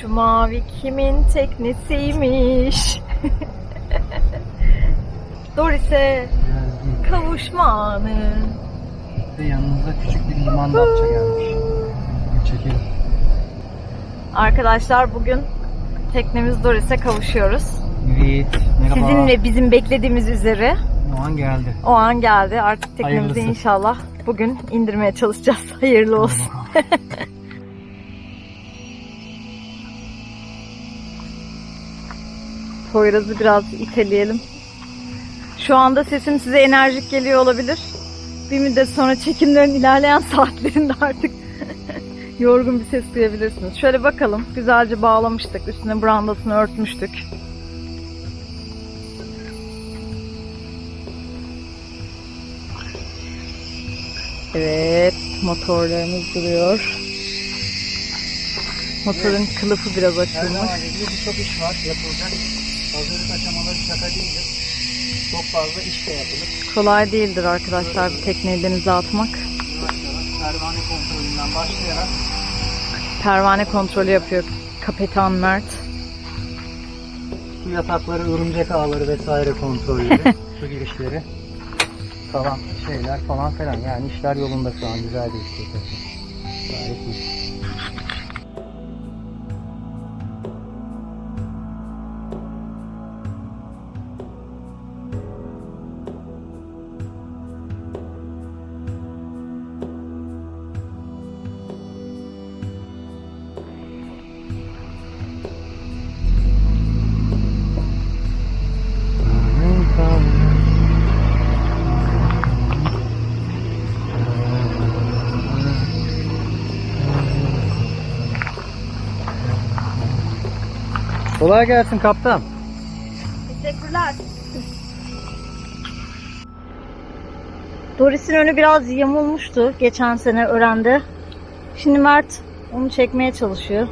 Şu mavi kimin teknesiymiş? Doris'e kavuşma anı. Ve yanımızda küçük bir liman datça gelmiş. Çekelim. Arkadaşlar bugün teknemiz Doris'e kavuşuyoruz. Evet. Merhaba. Sizin ve bizim beklediğimiz üzere O an geldi. o an geldi. Artık teknemizi Hayırlısı. inşallah bugün indirmeye çalışacağız. Hayırlı olsun. Poyraz'ı biraz iteleyelim. Şu anda sesim size enerjik geliyor olabilir. Bir müddet sonra çekimlerin ilerleyen saatlerinde artık yorgun bir ses duyabilirsiniz. Şöyle bakalım. Güzelce bağlamıştık. Üstüne brandasını örtmüştük. Evet, motorlarımız duruyor. Motorun kılıfı biraz açılmış. zaman gibi birçok iş var yapılacak. Hazırlık aşamaları şaka değildir. Çok fazla iş de yapılır. Kolay değildir arkadaşlar bir tekneyi denize atmak. Pervane kontrolünden başlayarak Pervane kontrolü yapıyor Kapitan Mert. su yatakları, örümcek ağları vesaire kontrolleri, su girişleri falan şeyler falan filan. Yani işler yolunda şu an güzel bir iş. Gayet iyi. Kolay gelsin kaptan. Teşekkürler. Doris'in önü biraz yamulmuştu geçen sene öğrendi. Şimdi Mert onu çekmeye çalışıyor.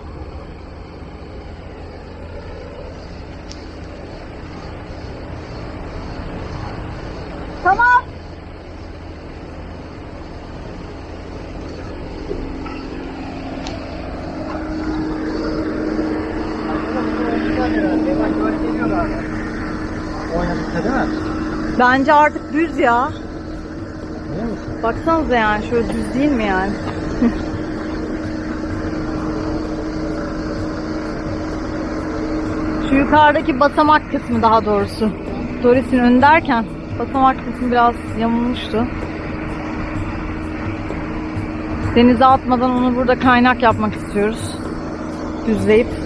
Tamam. Oynadıkta değil mi? Bence artık düz ya. Baksanıza yani şöyle düz değil mi yani? Şu yukarıdaki basamak kısmı daha doğrusu. Doris'in önü derken basamak kısmı biraz yamulmuştu. Denize atmadan onu burada kaynak yapmak istiyoruz. Düzleyip.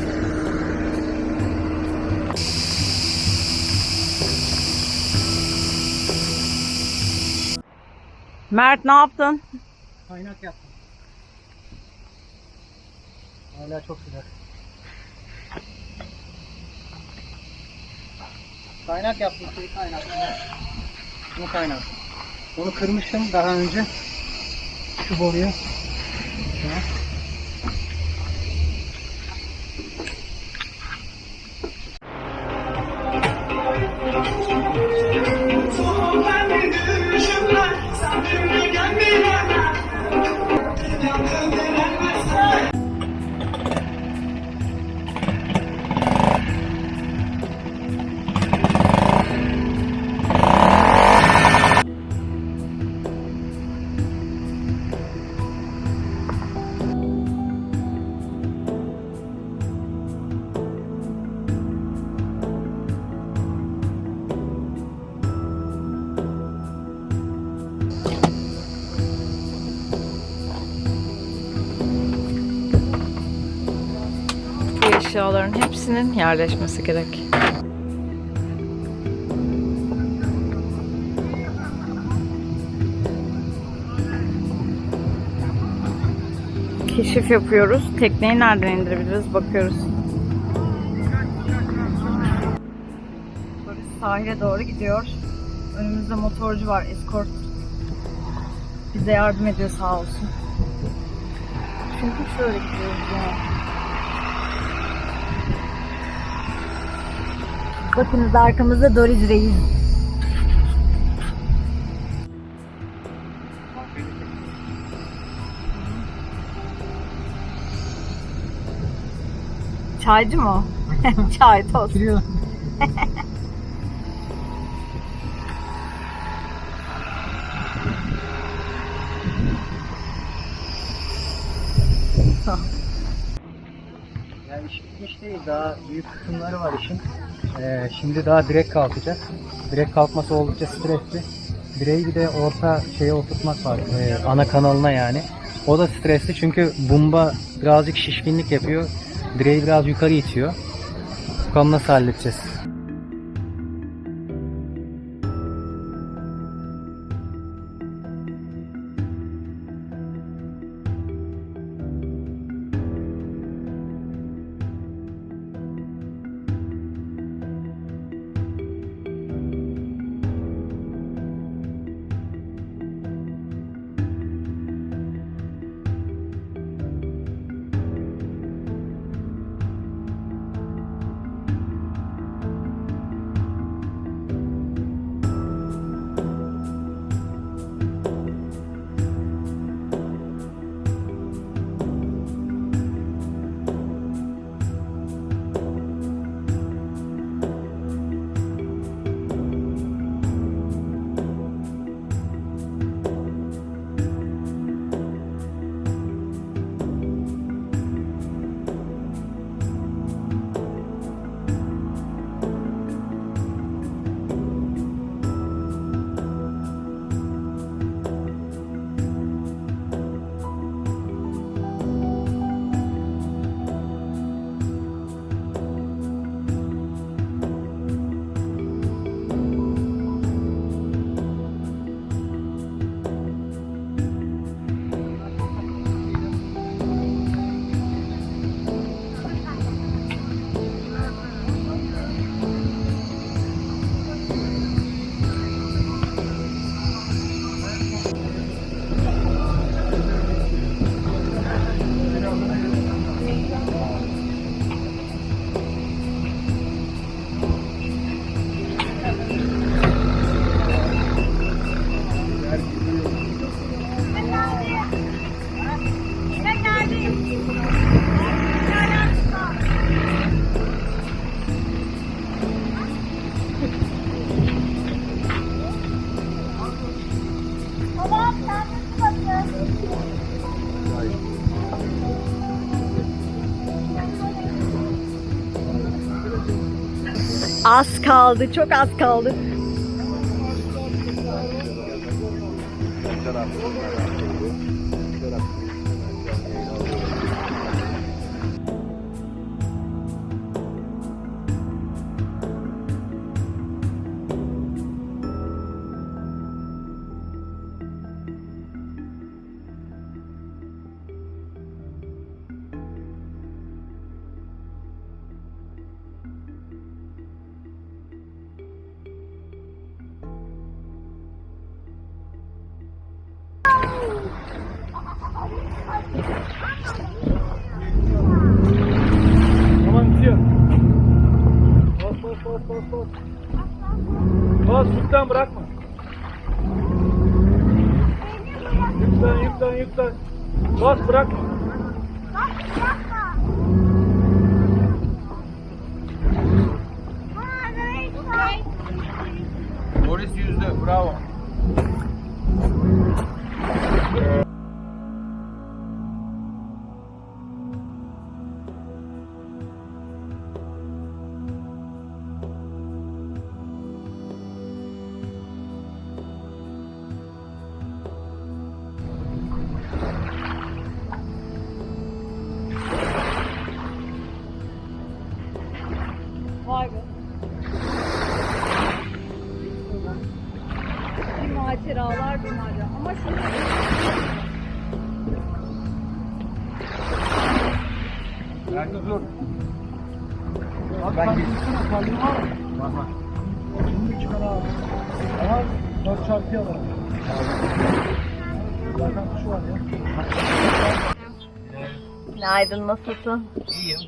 Mert ne yaptın? Kaynak yaptım. Hala çok sıcak. Kaynak yaptım şey kaynak. Bu kaynak. Onu kırmıştım daha önce. Şu boruyu. Şuna. Eşyaların hepsinin yerleşmesi gerek. Keşif yapıyoruz. Tekneyi nereden indirebiliriz bakıyoruz. Böyle sahile doğru gidiyor. Önümüzde motorcu var, eskort. Bize yardım ediyor sağ olsun. Çünkü şöyle gidiyoruz yani. Bakınız arkamızda Doriz Reis. Çaycı mı o? Çay, tost. Giriyor. Yani iş bitmiş değil. Daha büyük kısımları var işin. Ee, şimdi daha direkt kalkacak. Direkt kalkması oldukça stresli. Direği bir de orta şeye oturtmak var. ee, ana kanalına yani. O da stresli çünkü bumba birazcık şişkinlik yapıyor. Direği biraz yukarı itiyor. Bakalım nasıl halledeceğiz. Az kaldı, çok az kaldı. Tamam Boris yüzdü bravo. Ben git. Var var. Şimdi çıkar abi. Ama 4 çarpıya var. Zaten var ya. Günaydın, nasılsın? İyiyim.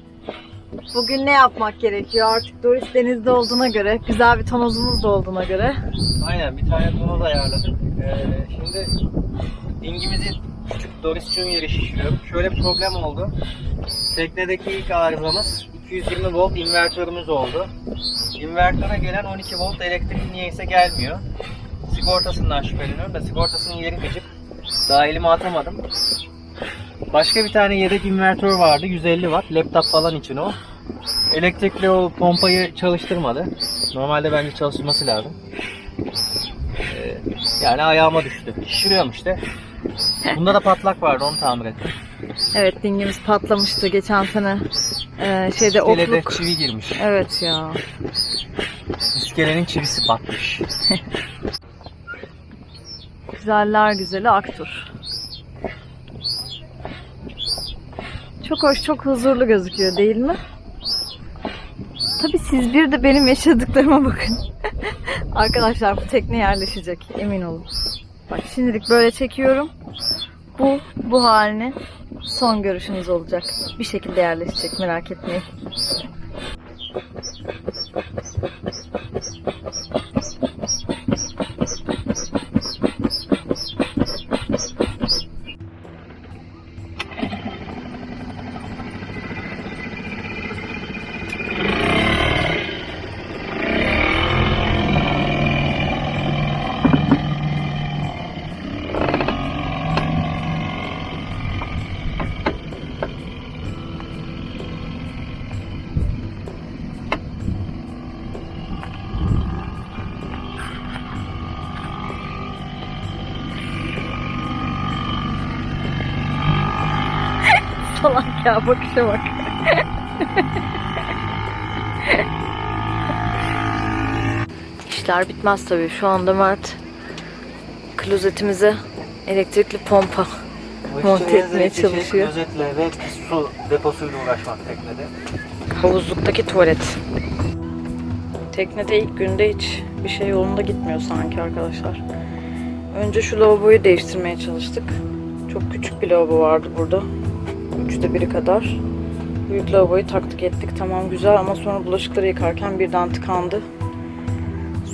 Bugün ne yapmak gerekiyor? Artık Doris denizde olduğuna göre, güzel bir tonozumuz da olduğuna göre. Aynen bir tane tonoz ayarladık. Ee, şimdi dingimizi küçük Doris Junior'ı şişiriyorum. Şöyle bir problem oldu. Teknedeki ilk arızamız 220 volt invertörümüz oldu. İnvertöre gelen 12 volt elektrik niyeyse gelmiyor. Sigortasından şüpheleniyorum da sigortasının yeri gıcık. Daha elime atamadım. Başka bir tane yedek invertör vardı 150 watt laptop falan için o. Elektrikli o pompayı çalıştırmadı. Normalde bence çalışması lazım. Ee, yani ayağıma düştü. Şişiriyorum işte. Bunda da patlak vardı onu tamir ettim. Evet dingimiz patlamıştı geçen sene. Ee, şeyde İskelede ofluk. çivi girmiş. Evet ya. İskelenin çivisi batmış. Güzeller güzeli Aktur. Çok hoş, çok huzurlu gözüküyor değil mi? Tabii siz bir de benim yaşadıklarıma bakın. Arkadaşlar bu tekne yerleşecek emin olun. Bak şimdilik böyle çekiyorum. Bu bu halini son görüşünüz olacak. Bir şekilde yerleşecek merak etmeyin. Ya bakışa bak. İşler bitmez tabii. Şu anda Mert klozetimize elektrikli pompa monte etmeye çalışıyor. Gözetle ve su deposuyla uğraşmak teknede. Havuzluktaki tuvalet. Teknede ilk günde hiç bir şey yolunda gitmiyor sanki arkadaşlar. Önce şu lavaboyu değiştirmeye çalıştık. Çok küçük bir lavabo vardı burada. Üçte biri kadar. Büyük lavaboyu taktık ettik tamam güzel ama sonra bulaşıkları yıkarken birden tıkandı.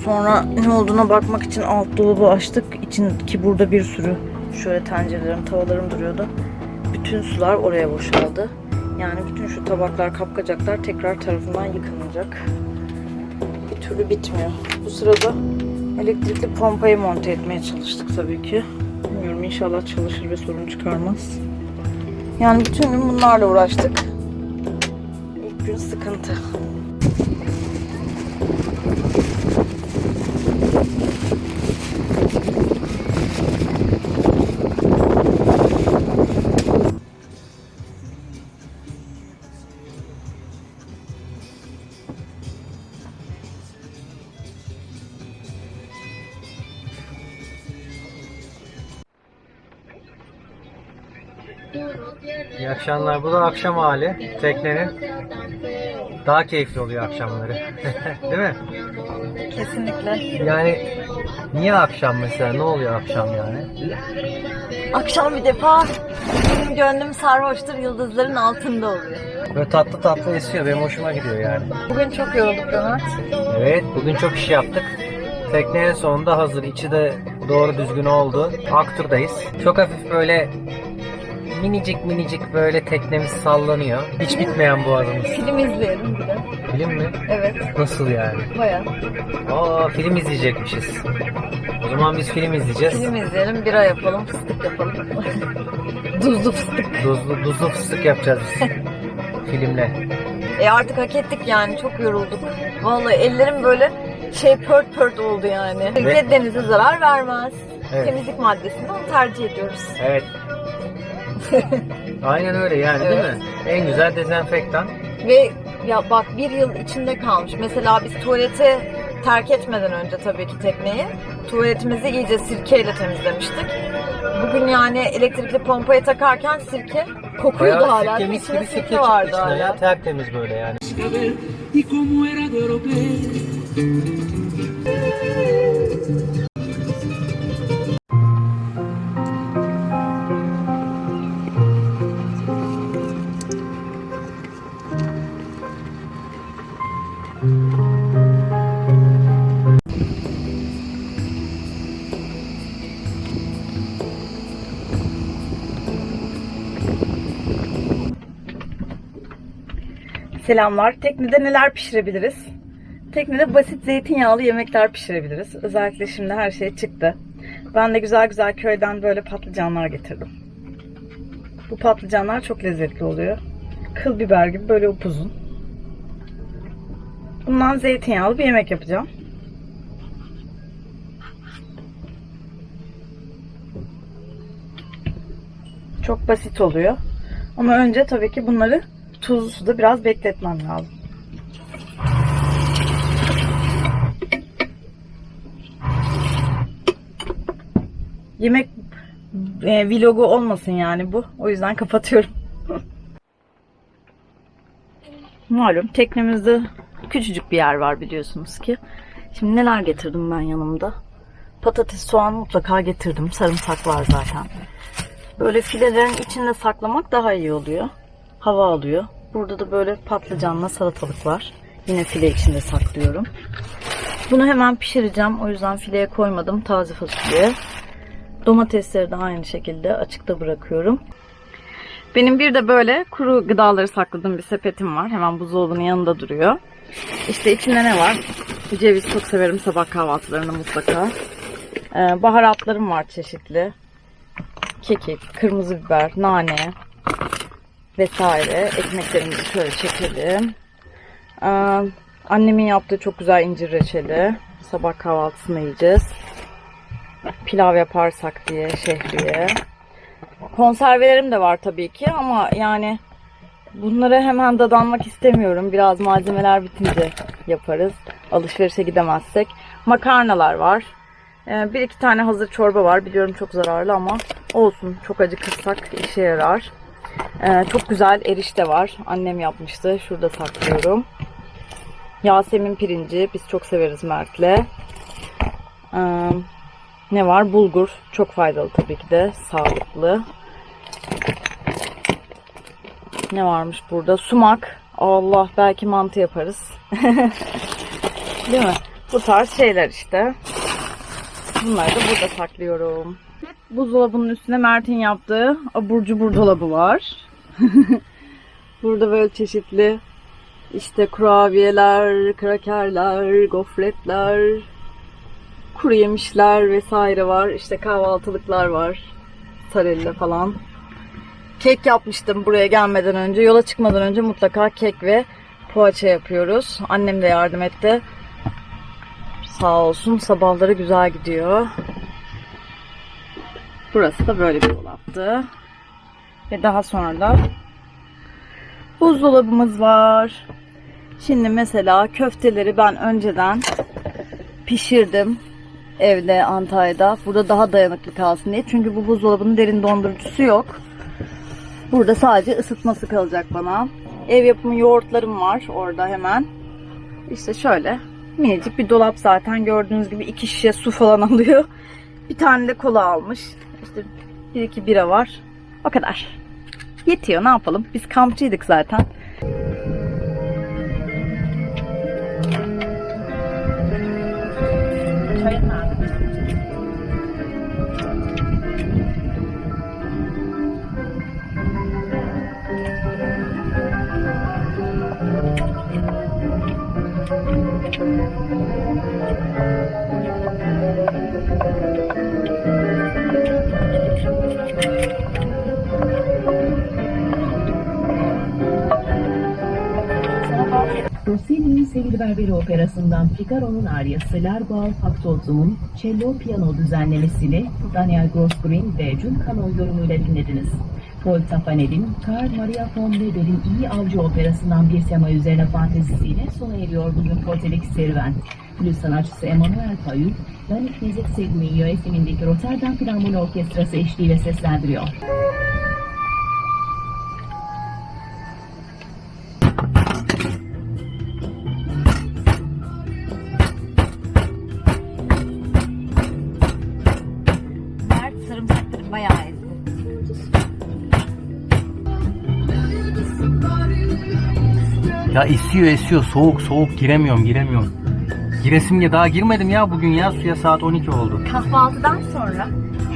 Sonra ne olduğuna bakmak için alt dolabı açtık. İçin burada bir sürü şöyle tencerelerim, tavalarım duruyordu. Bütün sular oraya boşaldı. Yani bütün şu tabaklar, kapkacaklar tekrar tarafından yıkanacak. Bir türlü bitmiyor. Bu sırada elektrikli pompayı monte etmeye çalıştık tabii ki. Bilmiyorum inşallah çalışır ve sorun çıkarmaz. Yani bütün gün bunlarla uğraştık. İlk gün sıkıntı. Akşamlar. Bu da akşam hali teknenin. Daha keyifli oluyor akşamları. Değil mi? Kesinlikle. Yani niye akşam mesela? Ne oluyor akşam yani? Akşam bir defa benim gönlüm sarhoştur yıldızların altında oluyor. Böyle tatlı tatlı esiyor. Benim hoşuma gidiyor yani. Bugün çok yorulduk Ömer. Evet, bugün çok iş yaptık. Tekne en sonunda hazır. İçi de doğru düzgün oldu. Aktur'dayız. Çok hafif böyle minicik minicik böyle teknemiz sallanıyor. Hiç bitmeyen boğazımız. Film izleyelim bir de. Film mi? Evet, Nasıl yani? bayağı. Aa film izleyecekmişiz. O zaman biz film izleyeceğiz. Film izleyelim, bira yapalım, fıstık yapalım. Tuzlu fıstık. Duzlu, duzlu fıstık yapacağız biz. Filmle. E artık hak ettik yani, çok yorulduk. Vallahi ellerim böyle şey pört pört oldu yani. Ve denize zarar vermez. Evet. Temizlik maddesini onu tercih ediyoruz. Evet. Aynen öyle yani değil mi? En güzel dezenfektan. Ve ya bak bir yıl içinde kalmış. Mesela biz tuvaleti terk etmeden önce tabii ki tekneyi tuvaletimizi iyice sirkeyle temizlemiştik. Bugün yani elektrikli pompayı takarken sirke kokuyordu Bayağı hala. sirke mis gibi sirke sirke vardı hala. ya. Tertemiz böyle yani. Selamlar. Teknede neler pişirebiliriz? Teknede basit zeytinyağlı yemekler pişirebiliriz. Özellikle şimdi her şey çıktı. Ben de güzel güzel köyden böyle patlıcanlar getirdim. Bu patlıcanlar çok lezzetli oluyor. Kıl biber gibi böyle upuzun. Bundan zeytinyağlı bir yemek yapacağım. Çok basit oluyor. Ama önce tabii ki bunları tuzlu suda biraz bekletmem lazım. Yemek e, vlogu olmasın yani bu. O yüzden kapatıyorum. Malum teknemizde küçücük bir yer var biliyorsunuz ki. Şimdi neler getirdim ben yanımda? Patates, soğan mutlaka getirdim. Sarımsak var zaten. Böyle filelerin içinde saklamak daha iyi oluyor. Hava alıyor. Burada da böyle patlıcanla salatalık var. Yine file içinde saklıyorum. Bunu hemen pişireceğim. O yüzden fileye koymadım. Taze fasulye. Domatesleri de aynı şekilde açıkta bırakıyorum. Benim bir de böyle kuru gıdaları sakladığım bir sepetim var. Hemen buzdolabının yanında duruyor. İşte içinde ne var? Ceviz çok severim sabah kahvaltılarında mutlaka. Ee, baharatlarım var çeşitli. Kekik, kırmızı biber, nane vesaire. Ekmeklerimizi şöyle çekelim. Ee, annemin yaptığı çok güzel incir reçeli. Sabah kahvaltısında yiyeceğiz. Pilav yaparsak diye şehriye. Konservelerim de var tabii ki ama yani bunlara hemen dadanmak istemiyorum. Biraz malzemeler bitince yaparız. Alışverişe gidemezsek. Makarnalar var. Ee, bir iki tane hazır çorba var. Biliyorum çok zararlı ama olsun. Çok acıkırsak işe yarar. Ee, çok güzel erişte var. Annem yapmıştı. Şurada saklıyorum. Yasemin pirinci. Biz çok severiz Mert'le. Ee, ne var? Bulgur. Çok faydalı tabii ki de. Sağlıklı. Ne varmış burada? Sumak. Allah belki mantı yaparız. Değil mi? Bu tarz şeyler işte. Bunları da burada saklıyorum. Buzdolabının üstüne Mert'in yaptığı abur cubur dolabı var. burada böyle çeşitli işte kurabiyeler, krakerler, gofretler, kuru yemişler vesaire var. İşte kahvaltılıklar var. Sarella falan. Kek yapmıştım buraya gelmeden önce. Yola çıkmadan önce mutlaka kek ve poğaça yapıyoruz. Annem de yardım etti. Sağ olsun sabahları güzel gidiyor. Burası da böyle bir dolaptı. Ve daha sonra da buzdolabımız var. Şimdi mesela köfteleri ben önceden pişirdim evde Antalya'da. Burada daha dayanıklı kalsın diye. Çünkü bu buzdolabının derin dondurucusu yok. Burada sadece ısıtması kalacak bana. Ev yapımı yoğurtlarım var orada hemen. İşte şöyle minicik bir dolap zaten gördüğünüz gibi iki şişe su falan alıyor. Bir tane de kola almış. İşte bir iki bira var. O kadar. Yetiyor ne yapalım. Biz kampçıydık zaten. Rossini'nin Sevgili Berberi Operası'ndan Figaro'nun aryası L'Arbo Factotum'un cello piyano düzenlemesini Daniel Grossgreen ve Jun Cano yorumuyla dinlediniz. Paul Tafanel'in Karl Maria von Weber'in İyi Avcı Operası'ndan bir tema üzerine fantezisiyle sona eriyor bugün Portelik serüven. Flüt sanatçısı Emmanuel Payut, Danik Müzik Segmi yönetimindeki Rotterdam Filarmoni Orkestrası eşliğiyle seslendiriyor. Ya esiyor esiyor soğuk soğuk giremiyorum giremiyorum. Giresim ya daha girmedim ya bugün ya suya saat 12 oldu. Kahvaltıdan sonra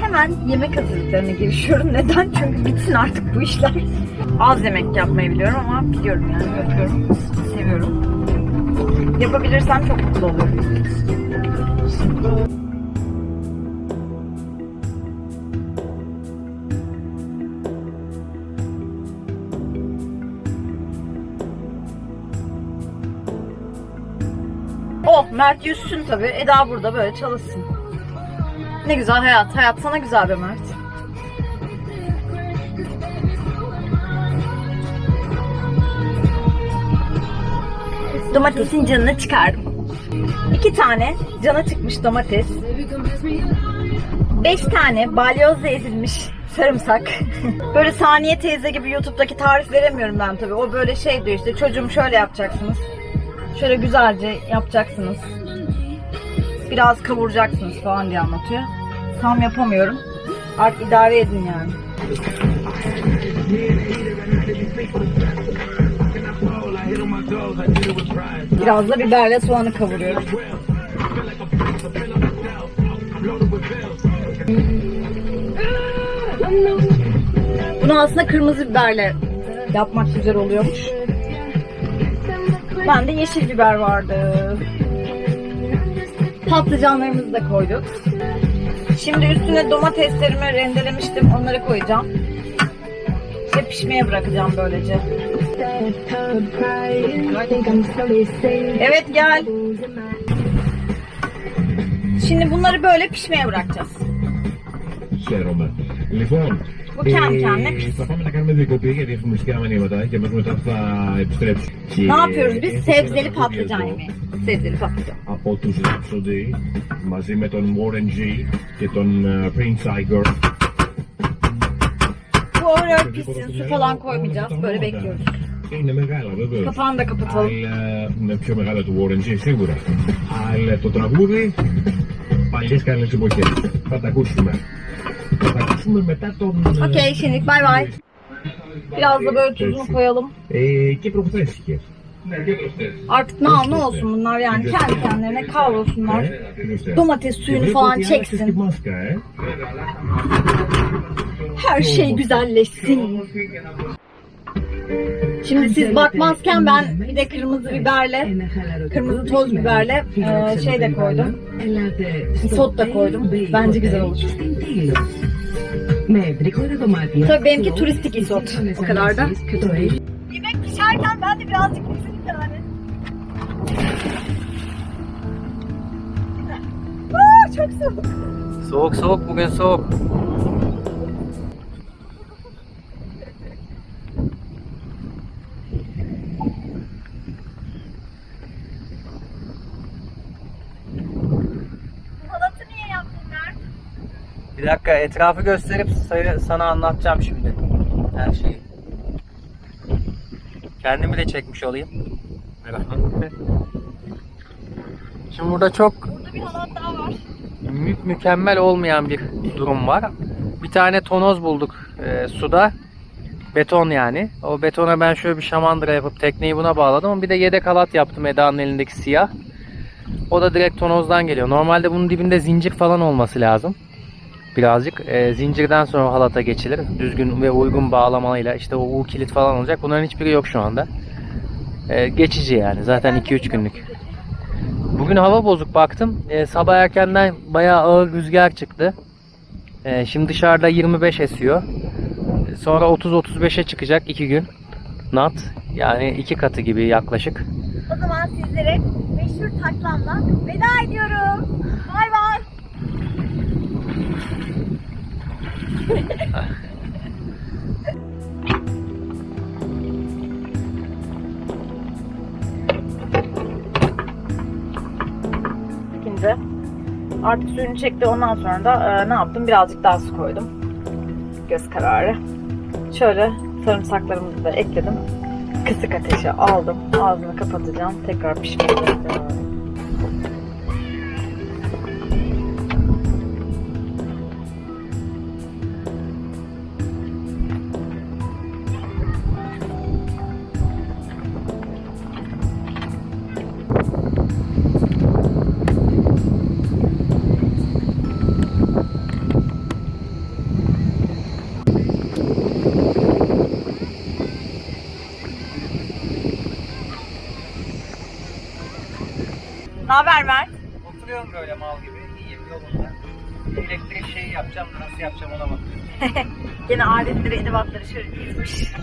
hemen yemek hazırlıklarına girişiyorum. Neden? Çünkü bitsin artık bu işler. Az yemek yapmayı biliyorum ama biliyorum yani yapıyorum. Seviyorum. Yapabilirsem çok mutlu olurum. Mert yüzsün tabii. Eda burada böyle çalışsın. Ne güzel hayat. Hayat sana güzel be Mert. Domatesin canını çıkardım. İki tane cana çıkmış domates. Beş tane balyozla ezilmiş sarımsak. böyle saniye teyze gibi YouTube'daki tarif veremiyorum ben tabii. O böyle şey diyor işte çocuğum şöyle yapacaksınız. Şöyle güzelce yapacaksınız. Biraz kavuracaksınız falan diye anlatıyor. Tam yapamıyorum. Artık idare edin yani. Biraz da biberle soğanı kavuruyorum. Bunu aslında kırmızı biberle yapmak güzel oluyormuş. Ben de yeşil biber vardı. Patlıcanlarımızı da koyduk. Şimdi üstüne domateslerimi rendelemiştim. Onları koyacağım. Ve pişmeye bırakacağım böylece. Evet gel. Şimdi bunları böyle pişmeye bırakacağız. Şey Roman Bu kendi kendine ε, pişsin. θα πάμε να κάνουμε διακοπή γιατί έχουμε μουσικά μηνύματα και μέχρι μετά θα επιστρέψουμε. Και Ne yapıyoruz biz? έχω Sebzeli ένα patlıcan εδώ yemeği. Sebzeli patlıcan. Από τους Rhapsody μαζί με τον Warren G και τον ε, Prince Igor. Bu öyle pişsin. Su falan koymayacağız. Böyle bekliyoruz. Είναι μεγάλα βέβαια. Kapağını da kapatalım. Αλλά είναι πιο μεγάλα του Warren G σίγουρα. Αλλά το τραγούδι παλιές καλές εποχές. Θα τα ακούσουμε. Θα τα ακούσουμε μετά τον... ε, Okey şimdilik bay bay. Biraz da böyle tuzunu koyalım. Ε, και προχθέστηκε. Ναι, και Artık ne al ne olsun bunlar yani kendi kendilerine kavrulsunlar. Domates suyunu falan çeksin. Μάσκα, ε. Her şey güzelleşsin. Şimdi siz bakmazken ben bir de kırmızı biberle, kırmızı toz biberle e, şey de koydum. Isot da koydum. Bence güzel olur. Tabii benimki turistik isot. O kadar da. Yemek pişerken ben de birazcık bizim yani. Aa, çok soğuk. Soğuk soğuk bugün soğuk. Halatı niye yaptın Mert? Bir dakika etrafı gösterip sayı- sana anlatacağım şimdi. Her şeyi. Kendimi de çekmiş olayım. Şimdi burada çok Burada bir halat daha var. mü- mükemmel olmayan bir durum var. Bir tane tonoz bulduk e, suda. Beton yani. O betona ben şöyle bir şamandıra yapıp tekneyi buna bağladım. Ama bir de yedek halat yaptım Eda'nın elindeki siyah. O da direkt tonozdan geliyor. Normalde bunun dibinde zincir falan olması lazım. Birazcık. E, zincirden sonra halata geçilir. Düzgün ve uygun bağlamayla işte o U kilit falan olacak. Bunların hiçbiri yok şu anda. E, geçici yani. Zaten 2-3 günlük. Bugün hava bozuk baktım. E, sabah erkenden bayağı ağır rüzgar çıktı. E, şimdi dışarıda 25 esiyor. Sonra 30-35'e çıkacak 2 gün. Nat. Yani iki katı gibi yaklaşık. O zaman sizlere meşhur taklamla veda ediyorum. Bay bay. İkinci. Artık suyunu çekti. Ondan sonra da e, ne yaptım? Birazcık daha su koydum. Göz kararı. Şöyle sarımsaklarımızı da ekledim. Kısık ateşe aldım. Ağzını kapatacağım. Tekrar pişmeye haber Mert? Oturuyorum böyle mal gibi. İyiyim yolunda. Elektrik şeyi yapacağım da nasıl yapacağım ona bakıyorum. Gene aletleri, edevatları şöyle dizmiş.